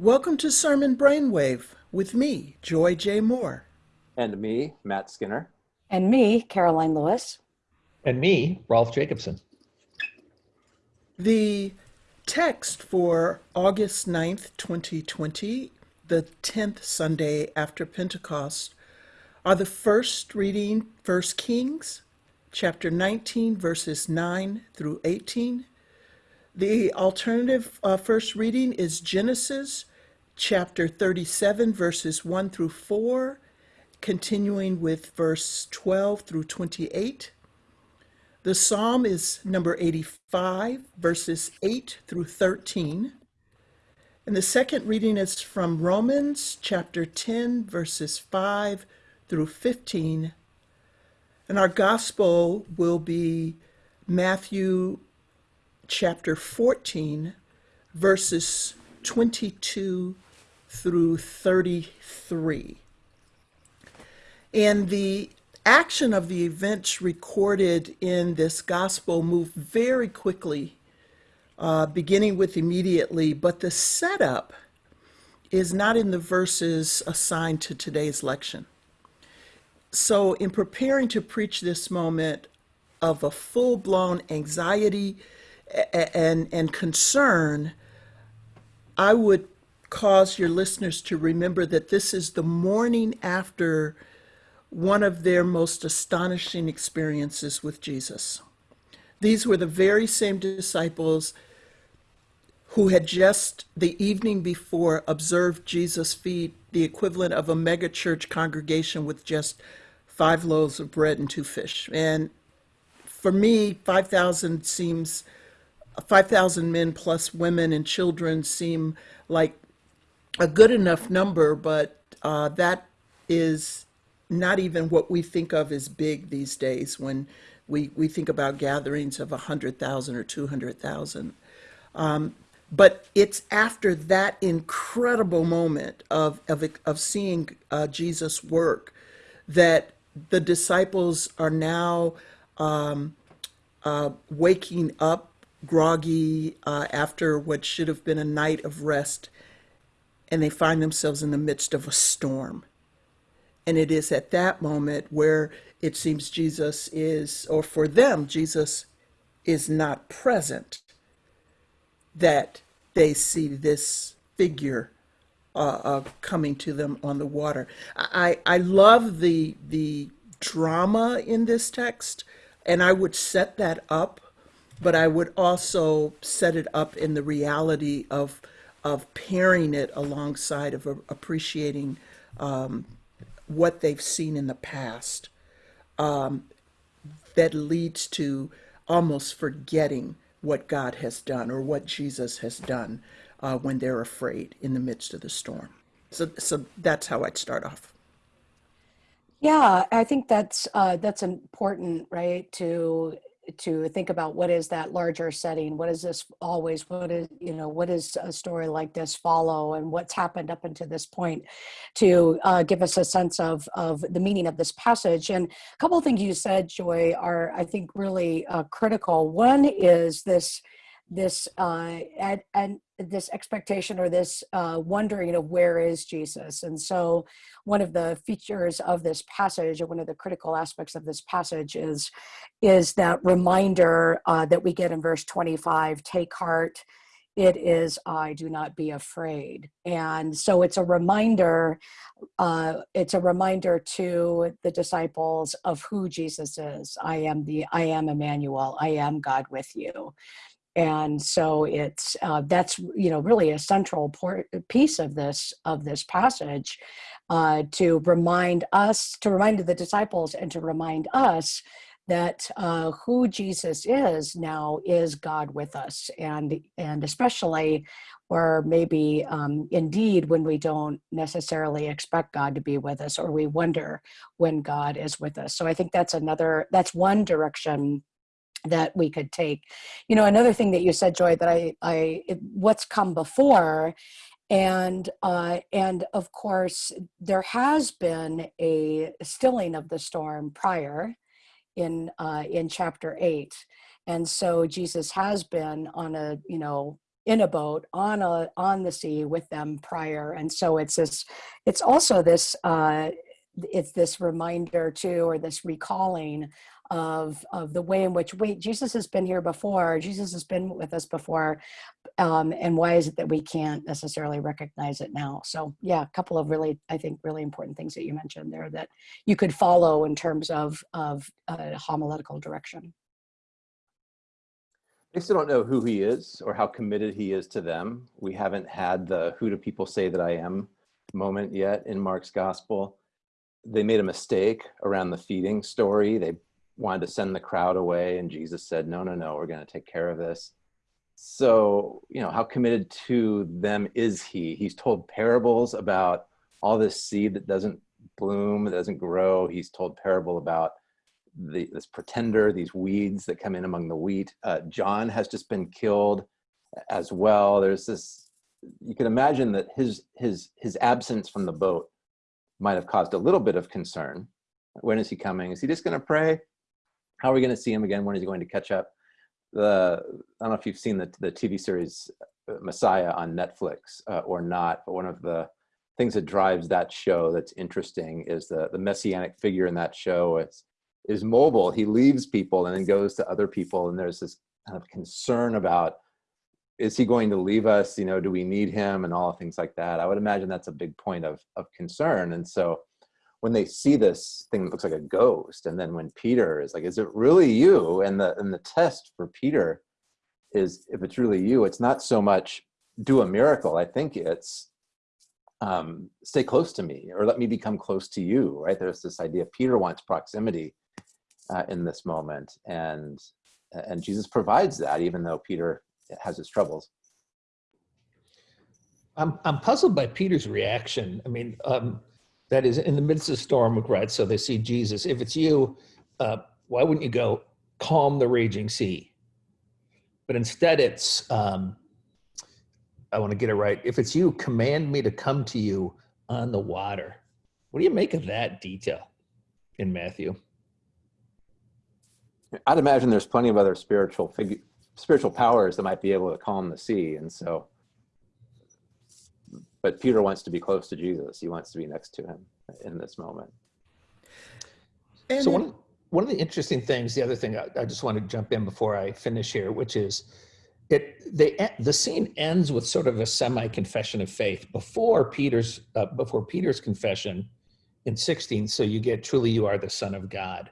Welcome to Sermon Brainwave with me, Joy J. Moore. And me, Matt Skinner. And me, Karoline Lewis. And me, Rolf Jacobson. The text for August 9th, 2020, the 10th Sunday after Pentecost, are the first reading, 1 Kings, chapter 19, verses 9 through 18. The alternative uh, first reading is Genesis chapter 37, verses 1 through 4, continuing with verse 12 through 28. The psalm is number 85, verses 8 through 13. And the second reading is from Romans chapter 10, verses 5 through 15. And our gospel will be Matthew chapter 14, verses 22 through 33. And the action of the events recorded in this gospel move very quickly, uh, beginning with immediately, but the setup is not in the verses assigned to today's lection. So, in preparing to preach this moment of a full blown anxiety and, and concern, I would cause your listeners to remember that this is the morning after one of their most astonishing experiences with Jesus. These were the very same disciples who had just the evening before observed Jesus feed the equivalent of a megachurch congregation with just five loaves of bread and two fish. And for me, 5,000 seems 5,000 men plus women and children seem like a good enough number, but uh, that is not even what we think of as big these days when we, we think about gatherings of 100,000 or 200,000. Um, but it's after that incredible moment of, of, of seeing uh, Jesus work that the disciples are now um, uh, waking up groggy uh, after what should have been a night of rest, and they find themselves in the midst of a storm. And it is at that moment where it seems Jesus is, or for them, Jesus is not present, that they see this figure uh, uh, coming to them on the water. I, I love the, the drama in this text, and I would set that up but I would also set it up in the reality of of pairing it alongside of appreciating um, what they've seen in the past um, that leads to almost forgetting what God has done or what Jesus has done uh, when they're afraid in the midst of the storm. So, so that's how I'd start off. Yeah, I think that's uh, that's important, right? To to think about what is that larger setting? What is this always what is you know what is a story like this follow and what's happened up until this point to uh, give us a sense of of the meaning of this passage? And a couple of things you said joy are i think really uh, critical. One is this this uh, and, and this expectation or this uh, wondering of where is Jesus. And so, one of the features of this passage, or one of the critical aspects of this passage, is is that reminder uh, that we get in verse 25: "Take heart." It is I, do not be afraid. And so it's a reminder, uh, it's a reminder to the disciples of who Jesus is. I am the, I am Emmanuel, I am God with you and so it's uh, that's you know really a central por- piece of this of this passage uh, to remind us to remind the disciples and to remind us that uh, who jesus is now is god with us. And and especially or maybe um, indeed when we don't necessarily expect god to be with us or we wonder when god is with us. So i think that's another that's one direction that we could take. You know another thing that you said joy that i i what's come before and uh, and of course there has been a stilling of the storm prior in uh, in chapter eight. And so jesus has been on a you know in a boat on a on the sea with them prior. And so it's this it's also this uh it's this reminder too or this recalling of of the way in which wait jesus has been here before jesus has been with us before um and why is it that we can't necessarily recognize it now so yeah a couple of really i think really important things that you mentioned there that you could follow in terms of of uh, homiletical direction They still don't know who he is or how committed he is to them. We haven't had the who do people say that I am moment yet in Mark's gospel. They made a mistake around the feeding story. They wanted to send the crowd away, and Jesus said, No, no, no, we're going to take care of this. So, you know, how committed to them is he? He's told parables about all this seed that doesn't bloom, that doesn't grow. He's told parable about the, this pretender, these weeds that come in among the wheat. Uh, John has just been killed as well. There's this. You can imagine that his his his absence from the boat might have caused a little bit of concern. When is he coming? Is he just going to pray? How are we going to see him again? When is he going to catch up? The I don't know if you've seen the the TV series uh, Messiah on Netflix uh, or not, but one of the things that drives that show that's interesting is the the messianic figure in that show. It's is mobile. He leaves people and then goes to other people. And there's this kind of concern about, is he going to leave us? You know, do we need him and all things like that? I would imagine that's a big point of, of concern. And so when they see this thing that looks like a ghost, and then when Peter is like, is it really you? And the, and the test for Peter is if it's really you, it's not so much do a miracle. I think it's um, stay close to me or let me become close to you, right? There's this idea Peter wants proximity uh, in this moment and and jesus provides that even though peter has his troubles I'm, I'm puzzled by Peter's reaction. I mean, um, that is in the midst of storm, right? So they see Jesus. If it's you, uh, why wouldn't you go calm the raging sea? But instead, it's, um, I want to get it right. If it's you, command me to come to you on the water. What do you make of that detail in Matthew? i'd imagine there's plenty of other spiritual figure spiritual powers that might be able to calm the sea and so but peter wants to be close to jesus he wants to be next to him in this moment And so it- one, one of the interesting things, the other thing I, I just want to jump in before I finish here, which is it they the scene ends with sort of a semi confession of faith before Peter's uh, before Peter's confession in 16. So you get truly you are the Son of God,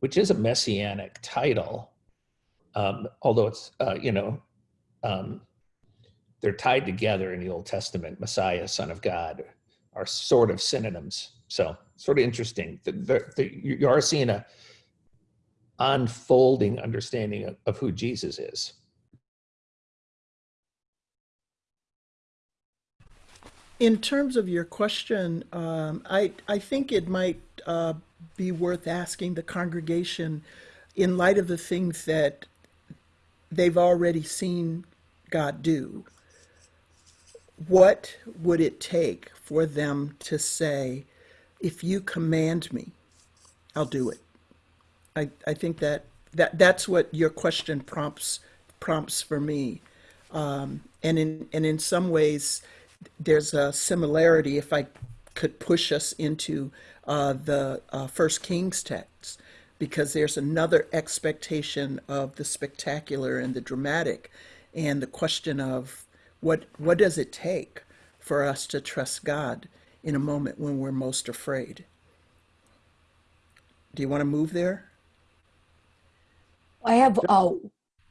which is a messianic title, um, although it's uh, you know um, they're tied together in the Old Testament. Messiah, Son of God, are sort of synonyms. So sort of interesting. The, the, the, you are seeing a unfolding understanding of, of who Jesus is. In terms of your question, um, I, I think it might uh, be worth asking the congregation, in light of the things that they've already seen God do, what would it take for them to say, if you command me, I'll do it? I, I think that, that that's what your question prompts prompts for me. Um, and in and in some ways, there's a similarity. If I could push us into uh, the uh, First Kings text, because there's another expectation of the spectacular and the dramatic, and the question of what what does it take for us to trust God in a moment when we're most afraid. Do you want to move there? I have uh,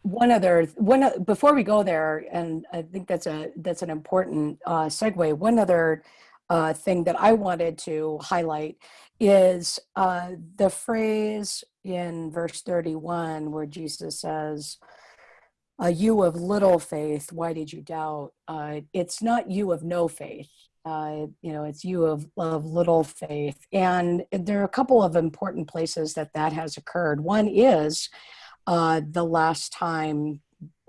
one other one o- before we go there, and I think that's a that's an important uh, segue. One other uh, thing that I wanted to highlight is uh, the phrase in verse thirty-one where Jesus says, uh, "You of little faith, why did you doubt?" Uh, it's not you of no faith. Uh, you know, it's you of, of little faith, and there are a couple of important places that that has occurred. One is uh, the last time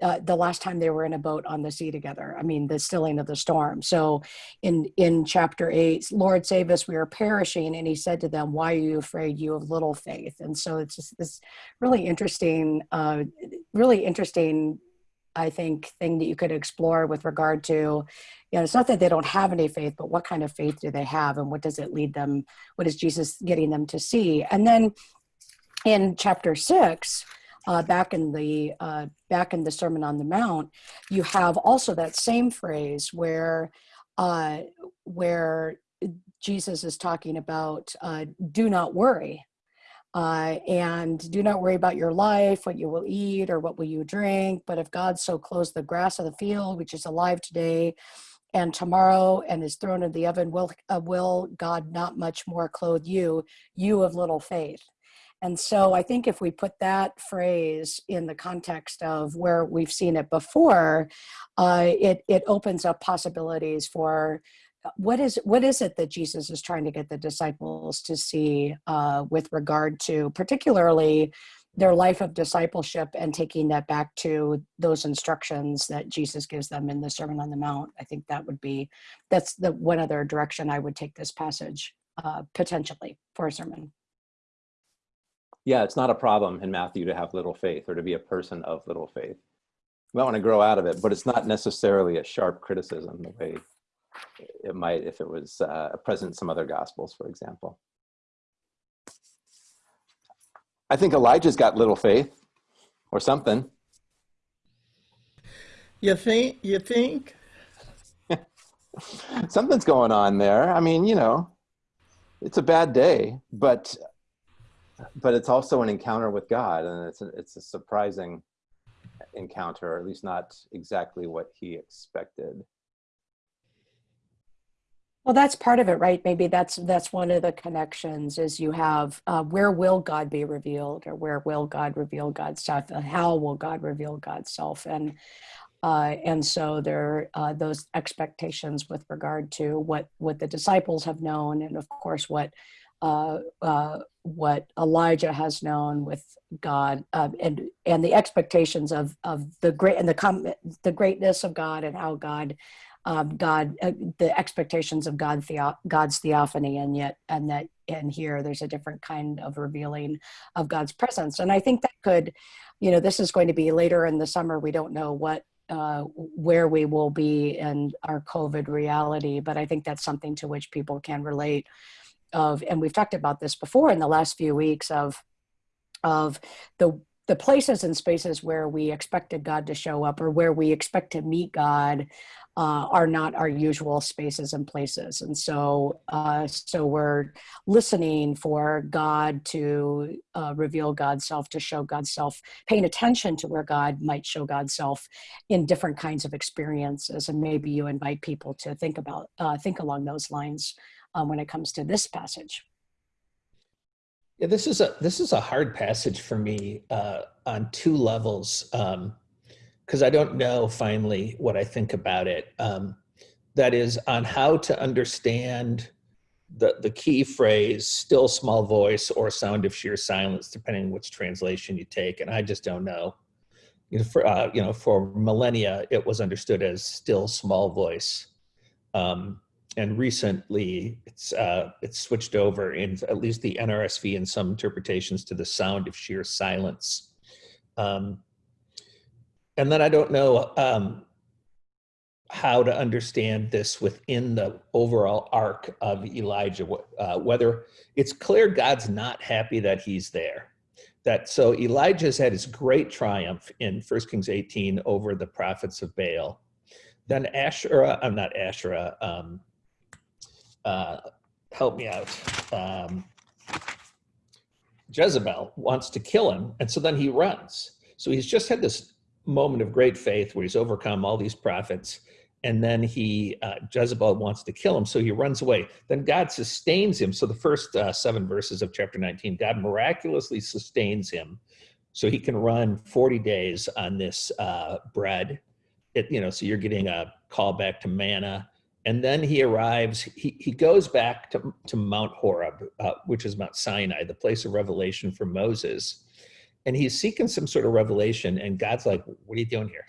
uh, the last time they were in a boat on the sea together. I mean, the stilling of the storm. So, in in chapter eight, Lord save us, we are perishing, and He said to them, "Why are you afraid, you have little faith?" And so it's just this really interesting, uh, really interesting I think, thing that you could explore with regard to, you know, it's not that they don't have any faith, but what kind of faith do they have and what does it lead them? What is Jesus getting them to see? And then in chapter six, uh, back in the uh, back in the Sermon on the Mount, you have also that same phrase where uh, where Jesus is talking about uh, do not worry. Uh, and do not worry about your life, what you will eat or what will you drink. But if God so clothes the grass of the field, which is alive today and tomorrow and is thrown in the oven, will, uh, will God not much more clothe you, you of little faith? And so I think if we put that phrase in the context of where we've seen it before, uh, it, it opens up possibilities for what is what is it that Jesus is trying to get the disciples to see uh, with regard to particularly their life of discipleship and taking that back to those instructions that Jesus gives them in the Sermon on the Mount? I think that would be that's the one other direction I would take this passage uh, potentially for a sermon. Yeah, it's not a problem in Matthew to have little faith or to be a person of little faith. You might want to grow out of it, but it's not necessarily a sharp criticism the way it might if it was uh, present in some other gospels, for example. I think Elijah's got little faith or something. You think? You think? Something's going on there. I mean, you know, it's a bad day, but but it's also an encounter with God, and it's a, it's a surprising encounter, or at least not exactly what he expected. Well, that's part of it, right? Maybe that's that's one of the connections is you have uh, where will God be revealed, or where will God reveal God's self, and how will God reveal God's self, and uh, and so there uh, those expectations with regard to what what the disciples have known, and of course what uh, uh, what Elijah has known with God, uh, and and the expectations of of the great and the com- the greatness of God and how God um, God, uh, the expectations of God, theo- God's theophany, and yet, and that, and here there's a different kind of revealing of God's presence. And I think that could, you know, this is going to be later in the summer. We don't know what, uh, where we will be in our COVID reality, but I think that's something to which people can relate. Of, and we've talked about this before in the last few weeks of, of the the places and spaces where we expected God to show up or where we expect to meet God uh, are not our usual spaces and places. And so, uh, so we're listening for God to uh, reveal God's self, to show God's self, paying attention to where God might show God's self in different kinds of experiences. And maybe you invite people to think about, uh, think along those lines um, when it comes to this passage. Yeah, this is a this is a hard passage for me uh, on two levels. Um, because I don't know finally what I think about it. Um, that is on how to understand the, the key phrase, still small voice or sound of sheer silence, depending which translation you take. And I just don't know. You know, for, uh, you know, for millennia, it was understood as still small voice. Um, and recently it's, uh, it's switched over in at least the NRSV and some interpretations to the sound of sheer silence. Um, and then I don't know um, how to understand this within the overall arc of Elijah, uh, whether it's clear God's not happy that he's there. That so Elijah's had his great triumph in 1 Kings 18 over the prophets of Baal. Then Asherah, I'm not Asherah, um, uh, help me out. Um, Jezebel wants to kill him, and so then he runs. So he's just had this moment of great faith where he's overcome all these prophets and then he uh, jezebel wants to kill him so he runs away then god sustains him so the first uh, seven verses of chapter 19 god miraculously sustains him so he can run 40 days on this uh, bread it, you know so you're getting a call back to manna and then he arrives he, he goes back to, to mount horeb uh, which is mount sinai the place of revelation for moses. And he's seeking some sort of revelation and god's like what are you doing here?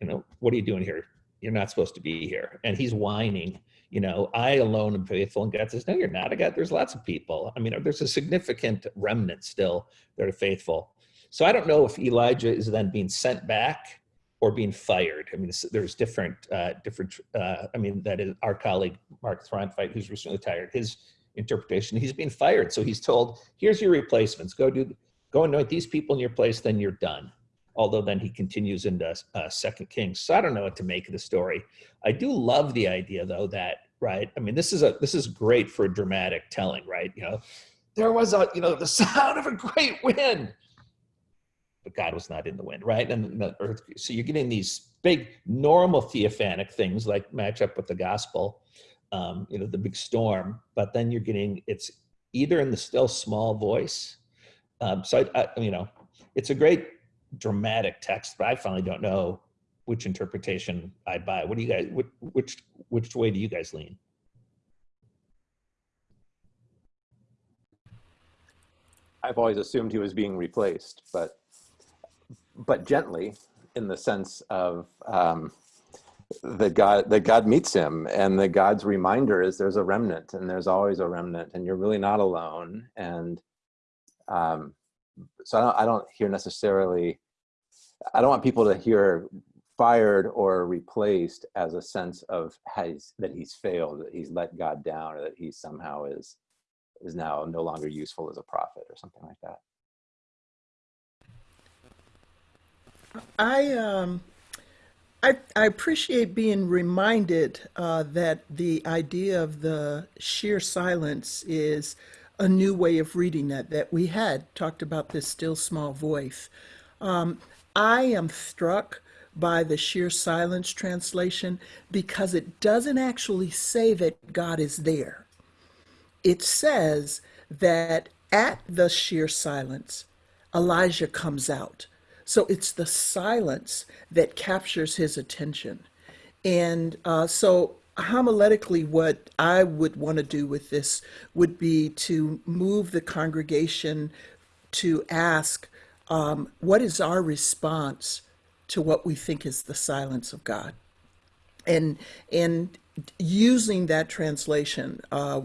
You know what are you doing here? You're not supposed to be here. And he's whining you know i alone am faithful. And god says no you're not i got there's lots of people. I mean there's a significant remnant still that are faithful. So i don't know if elijah is then being sent back or being fired. I mean, there's different, uh, different, uh, I mean, that is our colleague, Mark Throntveit, who's recently retired, his interpretation, he's being fired. So he's told, here's your replacements. Go do, go anoint these people in your place, then you're done. Although then he continues into uh, Second Kings. So I don't know what to make of the story. I do love the idea though that, right? I mean, this is a, this is great for dramatic telling, right? You know, there was a, you know, the sound of a great wind but God was not in the wind, right? And the earth, so you're getting these big normal theophanic things like match up with the gospel, um, you know, the big storm, but then you're getting, it's either in the still small voice. Um, so I, I, you know, it's a great dramatic text, but I finally don't know which interpretation I buy. What do you guys, which, which, which way do you guys lean? I've always assumed he was being replaced, but but gently, in the sense of um, that God that God meets him, and that God's reminder is there's a remnant, and there's always a remnant, and you're really not alone. And um, so I don't, I don't hear necessarily. I don't want people to hear fired or replaced as a sense of has that he's failed, that he's let God down, or that he somehow is is now no longer useful as a prophet or something like that. I um, I, I appreciate being reminded uh, that the idea of the sheer silence is a new way of reading that. That we had talked about this still small voice. Um, I am struck by the sheer silence translation because it doesn't actually say that God is there. It says that at the sheer silence, Elijah comes out. So it's the silence that captures his attention. And uh, so, homiletically, what I would want to do with this would be to move the congregation to ask, um, what is our response to what we think is the silence of God? And and using that translation uh,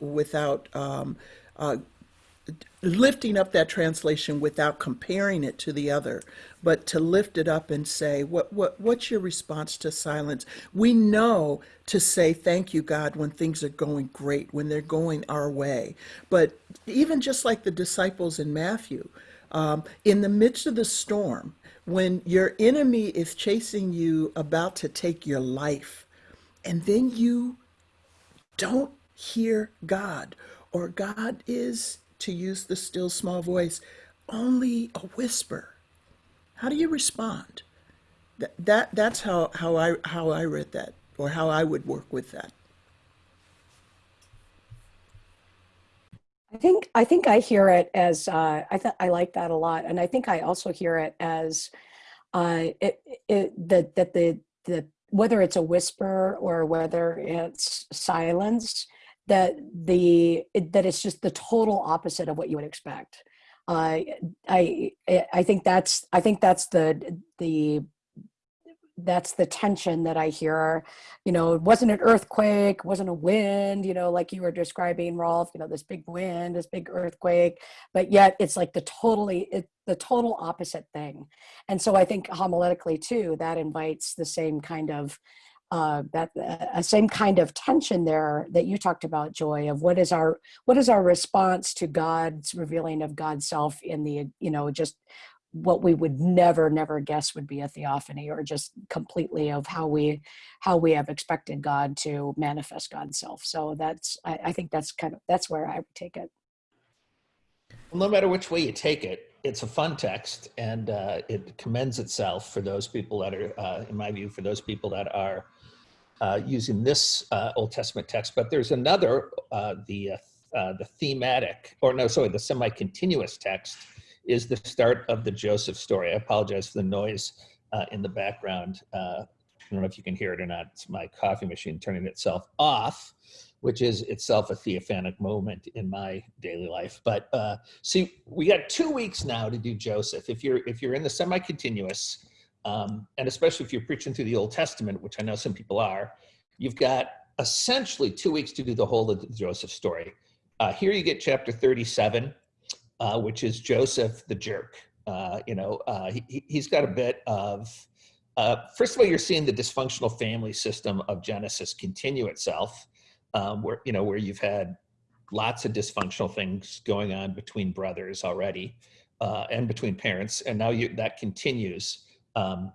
without um, uh, lifting up that translation without comparing it to the other, but to lift it up and say, what, what, what's your response to silence? We know to say thank you, God, when things are going great, when they're going our way. But even just like the disciples in Matthew, um, in the midst of the storm, when your enemy is chasing you about to take your life, and then you don't hear God, or God is to use the still small voice, only a whisper. How do you respond? That, that that's how, how I how I read that or how I would work with that. I think I think I hear it as uh, I I like that a lot, and I think I also hear it as uh, it, it that that the the whether it's a whisper or whether it's silence, that the it, that it's just the total opposite of what you would expect. Uh, I I think that's I think that's the the that's the tension that I hear. You know, it wasn't an earthquake, wasn't a wind, you know, like you were describing, Rolf, you know, this big wind, this big earthquake, but yet it's like the totally, it, the total opposite thing. And so I think homiletically too, that invites the same kind of, uh, that uh, same kind of tension there that you talked about, Joy, of what is our what is our response to God's revealing of God's self in the you know just what we would never never guess would be a theophany or just completely of how we how we have expected god to manifest god's self. So that's i, I think that's kind of that's where i would take it. Well, no matter which way you take it it's a fun text and uh, it commends itself for those people that are uh, in my view for those people that are uh, using this uh, old testament text but there's another uh, the uh, the thematic or no sorry the semi-continuous text is the start of the Joseph story. I apologize for the noise uh, in the background. Uh, I don't know if you can hear it or not. It's my coffee machine turning itself off, which is itself a theophanic moment in my daily life. But uh, see, we got two weeks now to do Joseph. If you're if you're in the semi-continuous, um, and especially if you're preaching through the Old Testament, which I know some people are, you've got essentially two weeks to do the whole of the Joseph story. Uh, here you get chapter 37 uh, which is Joseph the jerk. Uh, you know, uh, he, he's got a bit of uh, first of all, you're seeing the dysfunctional family system of Genesis continue itself, um, where you know where you've had lots of dysfunctional things going on between brothers already, uh, and between parents, and now you that continues, um,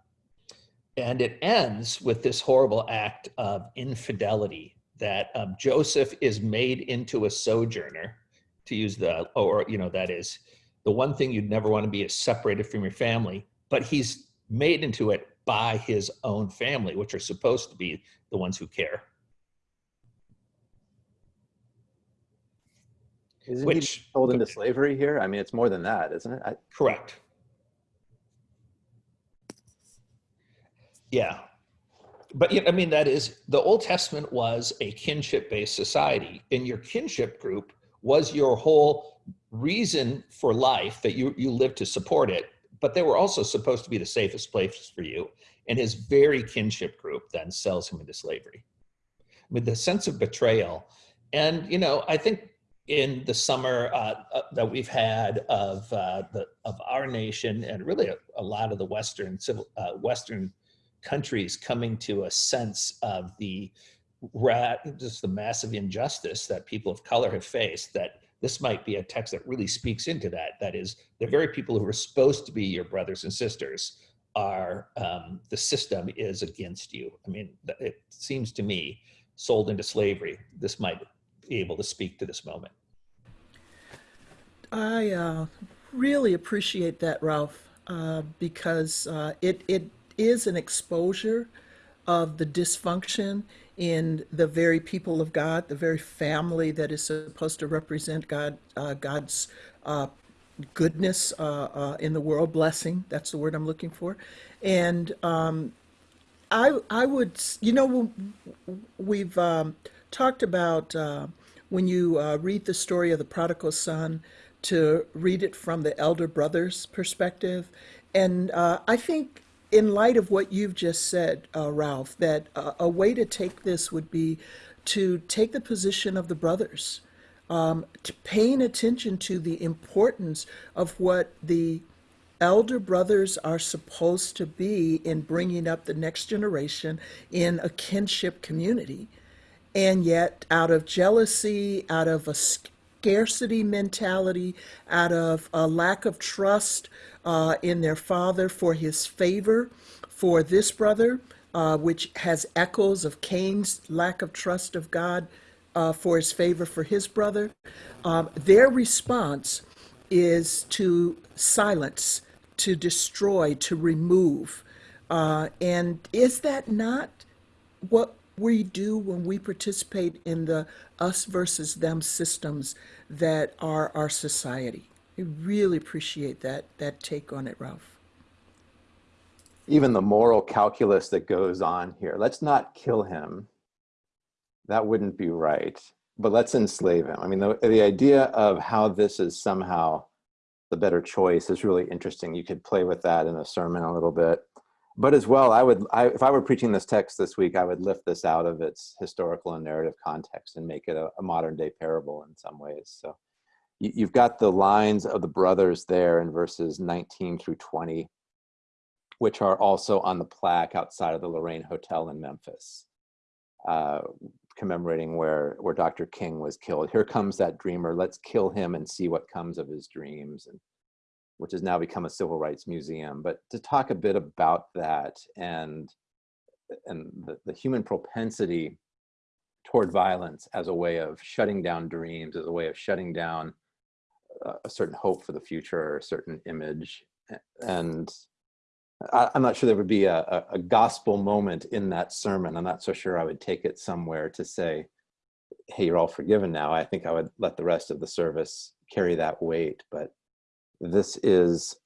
and it ends with this horrible act of infidelity that um, Joseph is made into a sojourner, to use the or you know that is the one thing you'd never want to be is separated from your family, but he's made into it by his own family, which are supposed to be the ones who care. Isn't Which- he sold into slavery here? I mean, it's more than that, isn't it? I, Correct. Yeah. But I mean, that is the Old Testament was a kinship based society, and your kinship group was your whole reason for life that you, you lived to support it. But they were also supposed to be the safest place for you. And his very kinship group then sells him into slavery. I mean, the sense of betrayal. And, you know, I think in the summer uh, uh, that we've had of uh, the of our nation and really a, a lot of the Western civil uh, Western countries coming to a sense of the just the massive injustice that people of color have faced that this might be a text that really speaks into that. That is the very people who are supposed to be your brothers and sisters are um, the system is against you. I mean it seems to me sold into slavery this might be able to speak to this moment. I uh, really appreciate that, Rolf, uh, because uh, it it is an exposure of the dysfunction in the very people of God, the very family that is supposed to represent God, uh, God's uh, goodness uh, uh, in the world, blessing. That's the word I'm looking for, and um, I I would you know we've um, talked about uh, when you uh, read the story of the prodigal son to read it from the elder brother's perspective, and I think in light of what you've just said, uh, Rolf, that uh, a way to take this would be to take the position of the brothers, um, paying attention to the importance of what the elder brothers are supposed to be in bringing up the next generation in a kinship community. And yet, out of jealousy, out of a scarcity mentality, out of a lack of trust uh, in their father for his favor for this brother, uh, which has echoes of Cain's lack of trust of God uh, for his favor for his brother, um, their response is to silence, to destroy, to remove. Uh, and is that not what we do when we participate in the us versus them systems that are our society? I really appreciate that that take on it, Rolf. even the moral calculus that goes on here. Let's not kill him. That wouldn't be right. But let's enslave him. I mean, the, the idea of how this is somehow the better choice is really interesting. You could play with that in a sermon a little bit. But as well, I would, I, if I were preaching this text this week, I would lift this out of its historical and narrative context and make it a, a modern day parable in some ways. So you, you've got the lines of the brothers there in verses 19 through 20 which are also on the plaque outside of the Lorraine Hotel in Memphis, uh, commemorating where, where Dr. King was killed. Here comes that dreamer. Let's kill him and see what comes of his dreams, and which has now become a civil rights museum. But to talk a bit about that and and the, the human propensity toward violence as a way of shutting down dreams, as a way of shutting down a certain hope for the future or a certain image, and I, I'm not sure there would be a, a, gospel moment in that sermon. I'm not so sure I would take it somewhere to say, hey, you're all forgiven now. I think I would let the rest of the service carry that weight. But this is,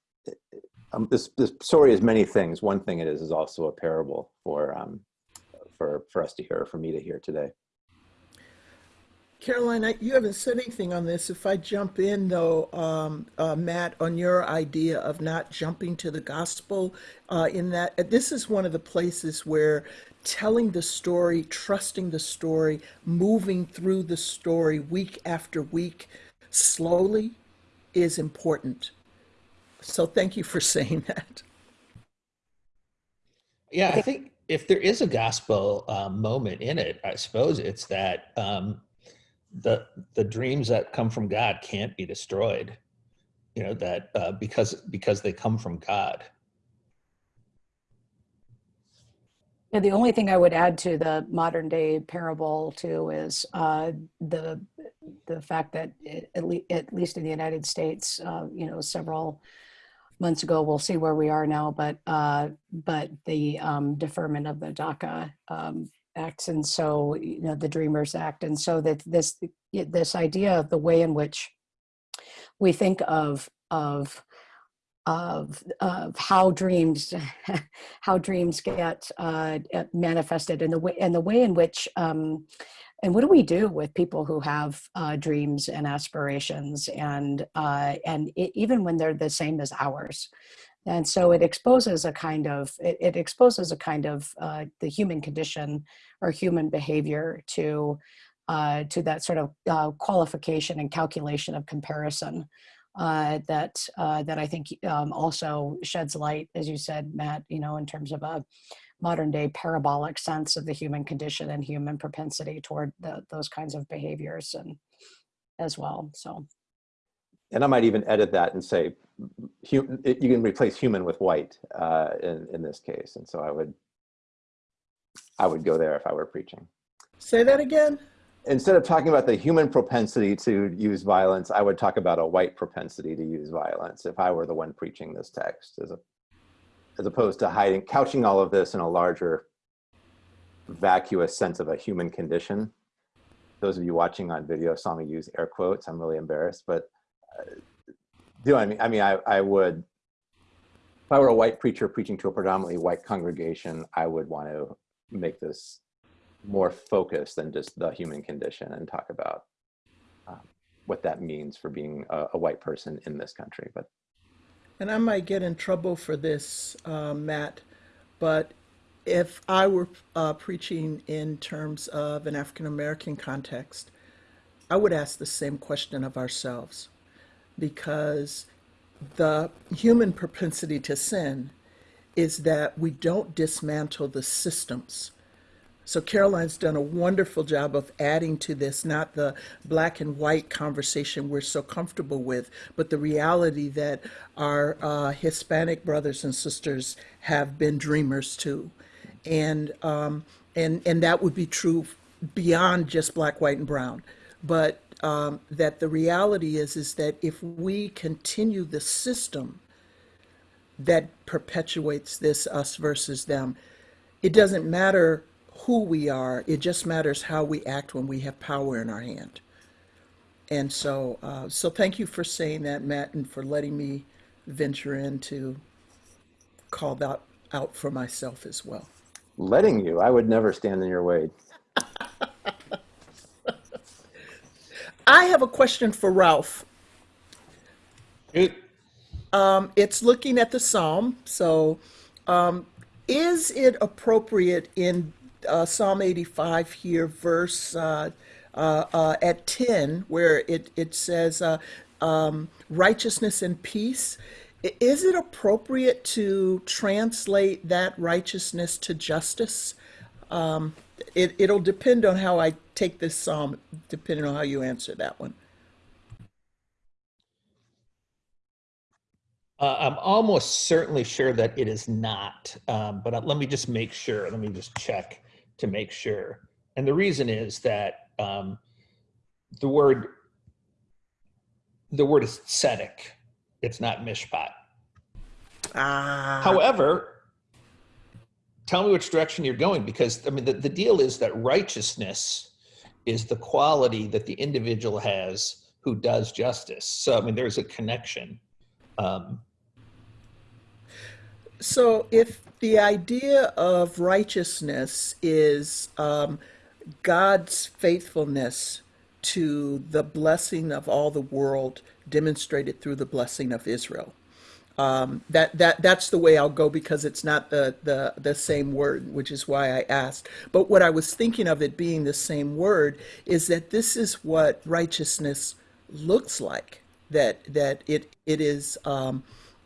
um, this, this story is many things. One thing it is is also a parable for, um, for, for us to hear, for me to hear today. Karoline, I, you haven't said anything on this. If I jump in, though, um, uh, Matt, on your idea of not jumping to the gospel, uh, in that uh, this is one of the places where telling the story, trusting the story, moving through the story week after week slowly is important. So thank you for saying that. Yeah, I think if there is a gospel um, moment in it, I suppose it's that um, the the dreams that come from God can't be destroyed. You know that uh, because because they come from God. Yeah, the only thing I would add to the modern day parable too is uh, the the fact that it, at, le- at least in the United States, uh, you know, several months ago, we'll see where we are now, but uh, but the um, deferment of the DACA um, acts, and so you know the Dreamers Act, and so that this this idea of the way in which we think of of of of how dreams how dreams get uh, uh, manifested and the way and the way in which um, and what do we do with people who have uh, dreams and aspirations and uh, and it, even when they're the same as ours and so it exposes a kind of it, it exposes a kind of uh, the human condition or human behavior to uh, to that sort of uh, qualification and calculation of comparison uh, that uh, that I think um, also sheds light, as you said, Matt. You know, in terms of a modern day parabolic sense of the human condition and human propensity toward the, those kinds of behaviors, and as well. So, And I might even edit that and say, you can replace human with white uh, in, in this case. And so I would, I would go there if I were preaching. Say that again. Instead of talking about the human propensity to use violence, I would talk about a white propensity to use violence if I were the one preaching this text, as, a, as opposed to hiding, couching all of this in a larger vacuous sense of a human condition. Those of you watching on video saw me use air quotes. I'm really embarrassed, but do I mean? I mean, I, I would, if I were a white preacher preaching to a predominantly white congregation, I would want to make this more focused than just the human condition and talk about um, what that means for being a, a, white person in this country. But and I might get in trouble for this, uh, Matt, but if I were uh, preaching in terms of an African American context, I would ask the same question of ourselves, because the human propensity to sin is that we don't dismantle the systems. So Karoline's done a wonderful job of adding to this, not the black and white conversation we're so comfortable with, but the reality that our uh, Hispanic brothers and sisters have been dreamers too, and um, and and that would be true beyond just black, white, and brown, but um, that the reality is is that if we continue the system that perpetuates this us versus them, it doesn't matter who we are. It just matters how we act when we have power in our hand. And so, uh, so thank you for saying that, Matt, and for letting me venture in to call that out for myself as well. Letting you, I would never stand in your way. I have a question for Rolf. It, Um, it's looking at the psalm. So, um, is it appropriate in uh, Psalm 85 here, verse uh, uh, uh, at 10, where it, it says uh, um, righteousness and peace. Is it appropriate to translate that righteousness to justice? It, it'll depend on how I take this psalm, depending on how you answer that one. uh, I'm almost certainly sure that it is not, um, but uh, let me just make sure. Let me just check to make sure. And the reason is that um, the word the word is tzedek. It's not mishpat. Ah. However, tell me which direction you're going because I mean the, the deal is that righteousness is the quality that the individual has who does justice. So I mean there's a connection. Um, So if the idea of righteousness is um, God's faithfulness to the blessing of all the world demonstrated through the blessing of Israel. Um, that that that's the way I'll go because it's not the, the the same word, which is why I asked. But what I was thinking of it being the same word is that this is what righteousness looks like. That that it it is um,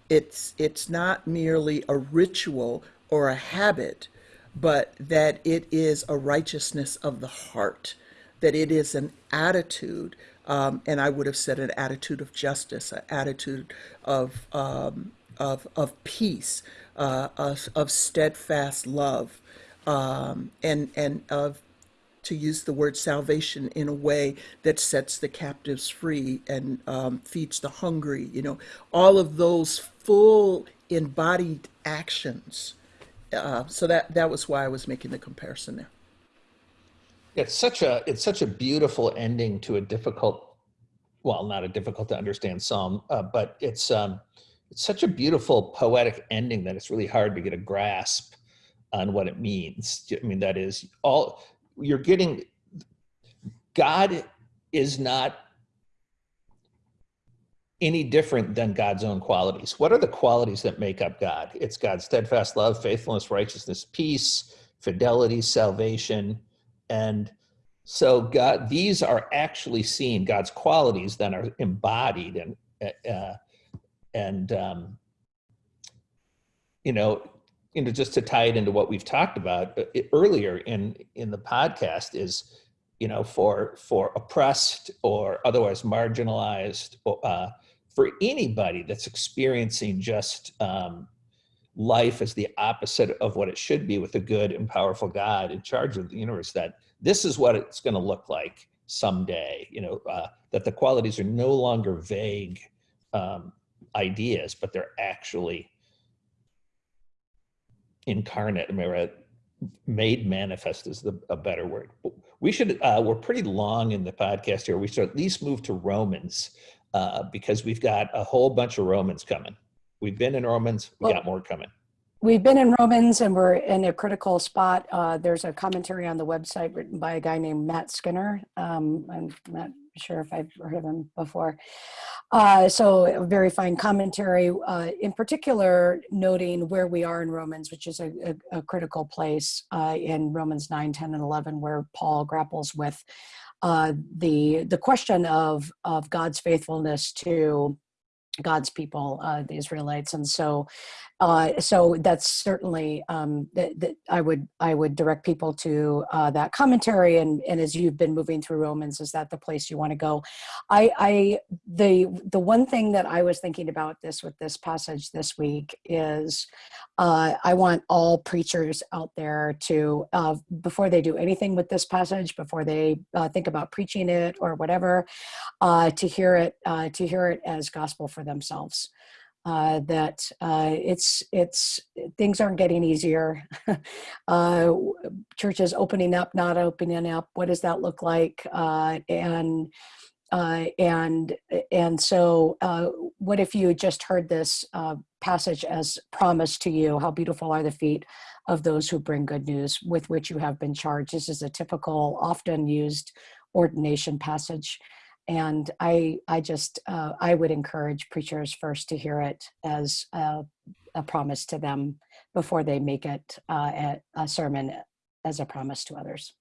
it's it's not merely a ritual or a habit, but that it is a righteousness of the heart, that it is an attitude, um, and I would have said an attitude of justice, an attitude of um, of of peace, uh, of, of steadfast love, um, and and of to use the word salvation in a way that sets the captives free and um, feeds the hungry. You know, all of those full embodied actions. Uh, so that that was why I was making the comparison there. It's such a it's such a beautiful ending to a difficult, well, not a difficult to understand psalm, uh, but it's um, it's such a beautiful poetic ending that it's really hard to get a grasp on what it means. I mean, that is all you're getting. God is not any different than God's own qualities. What are the qualities that make up God? It's God's steadfast love, faithfulness, righteousness, peace, fidelity, salvation, and so God, these are actually seen. God's qualities then are embodied and uh, and um, you know, you know, just to tie it into what we've talked about uh, earlier in in the podcast is, you know, for for oppressed or otherwise marginalized, uh, for anybody that's experiencing just um, life as the opposite of what it should be with a good and powerful God in charge of the universe. That this is what it's going to look like someday. You know, uh, that the qualities are no longer vague um, ideas, but they're actually incarnate. I mean, made manifest is the a better word. We should. Uh, we're pretty long in the podcast here. We should at least move to Romans uh, because we've got a whole bunch of Romans coming. We've been in Romans. We Well- got more coming. We've been in Romans and we're in a critical spot. Uh, there's a commentary on the website written by a guy named Matt Skinner. Um, I'm not sure if I've heard of him before. Uh, so a very fine commentary, uh, in particular noting where we are in Romans, which is a, a, a critical place uh, in Romans 9, 10, and 11, where Paul grapples with uh, the the question of of God's faithfulness to God's people, uh, the Israelites, and so, uh, so that's certainly um, that, that I would I would direct people to uh, that commentary, and and as you've been moving through Romans, is that the place you want to go? I, I the the one thing that I was thinking about this with this passage this week is uh, I want all preachers out there to uh, before they do anything with this passage, before they uh, think about preaching it or whatever, to hear it to hear it as gospel for themselves. Uh, that uh, it's it's things aren't getting easier. uh, churches opening up, not opening up. What does that look like? Uh, and uh, and and so, uh, what if you just heard this uh, passage as promised to you? How beautiful are the feet of those who bring good news, with which you have been charged. This is a typical, often used ordination passage and I I just uh, I would encourage preachers first to hear it as a, a promise to them before they make it uh, a, a sermon as a promise to others.